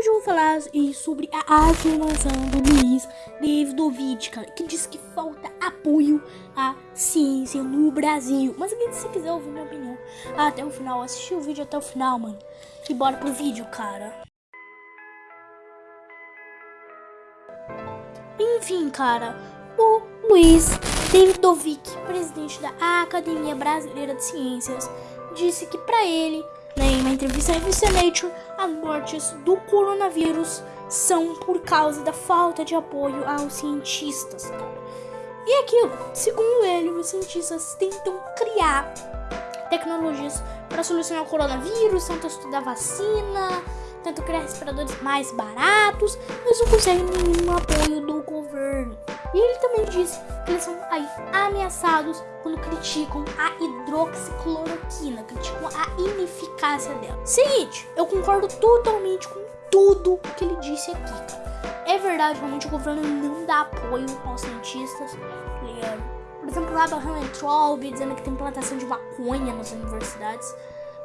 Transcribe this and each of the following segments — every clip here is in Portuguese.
Hoje eu vou falar sobre a afirmação do Luiz Davidovich, cara, que diz que falta apoio à ciência no Brasil. Mas aqui, se quiser ouvir minha opinião até o final, assistir o vídeo até o final, mano. E bora pro vídeo, cara. Enfim, cara, o Luiz Davidovich, presidente da Academia Brasileira de Ciências, disse que para ele em uma entrevista à revista Nature, as mortes do coronavírus são por causa da falta de apoio aos cientistas. E aquilo, segundo ele, os cientistas tentam criar tecnologias para solucionar o coronavírus, tentam estudar vacina, tentam criar respiradores mais baratos, mas não conseguem nenhum apoio do governo. Disse que eles são aí ameaçados quando criticam a hidroxicloroquina, criticam a ineficácia dela. Seguinte, eu concordo totalmente com tudo que ele disse aqui. É verdade, realmente o governo não dá apoio aos cientistas, ligado? Por exemplo, lá Abraham Traub dizendo que tem plantação de maconha nas universidades,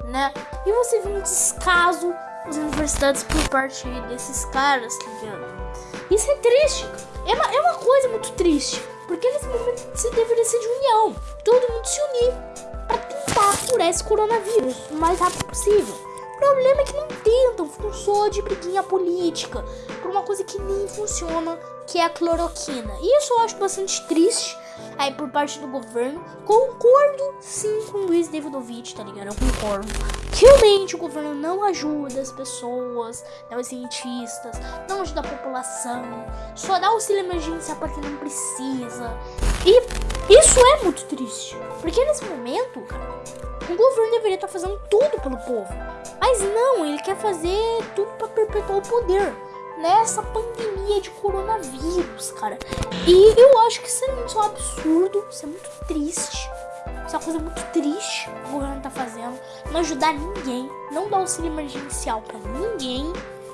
né? E você vê um descaso das universidades por parte desses caras, tá ligado? Isso é triste, é uma, é uma coisa muito triste. Porque nesse momento se deveria ser de união. Todo mundo se unir para tentar curar esse coronavírus o mais rápido possível. O problema é que não tentam, ficam só de briguinha política por uma coisa que nem funciona, que é a cloroquina. E isso eu acho bastante triste aí por parte do governo. Concordo sim com o Luiz Davidovich, tá ligado? Eu concordo. Realmente o governo não ajuda as pessoas, né, os cientistas, não ajuda a população, só dá auxílio emergencial para quem não precisa. E isso é muito triste, porque nesse momento, cara, o governo deveria estar tá fazendo tudo pelo povo. Mas não, ele quer fazer tudo para perpetuar o poder nessa pandemia de coronavírus, cara. E eu acho que isso é muito absurdo, isso é muito triste. Isso é uma coisa muito triste que o governo tá fazendo. Não ajudar ninguém, não dar auxílio emergencial para ninguém.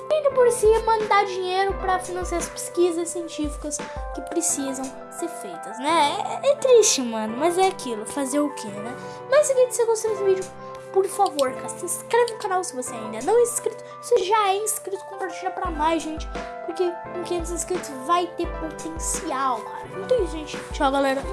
E ainda por cima, dar dinheiro para financiar as pesquisas científicas que precisam ser feitas, né? É, é, triste, mano, mas é aquilo, fazer o quê, né? Mas se você gostou desse vídeo, por favor, cara, se inscreve no canal se você ainda não é inscrito. Se já é inscrito, compartilha pra mais, gente. Porque com 500 inscritos vai ter potencial, cara. Então gente. Tchau, galera.